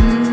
Mm.